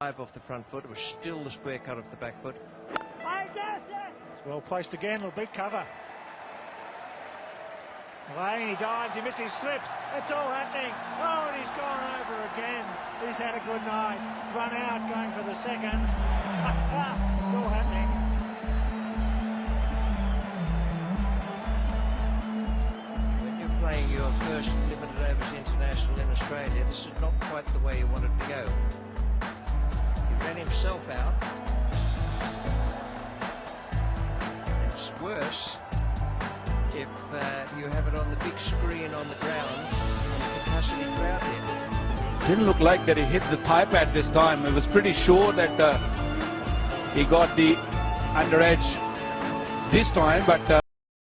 Five off the front foot. It was still the square cut off the back foot. It's well placed again, will big cover. Lane, he dives, he misses, slips. It's all happening. Oh, and he's gone over again. He's had a good night. Run out, going for the second. it's all happening. When you're playing your first limited overs international in Australia, this is not quite the way you wanted to go. Himself out. It's worse if uh, you have it on the big screen on the ground capacity crowd here. Didn't look like that he hit the thigh pad this time. It was pretty sure that uh, he got the under edge this time, but. Uh,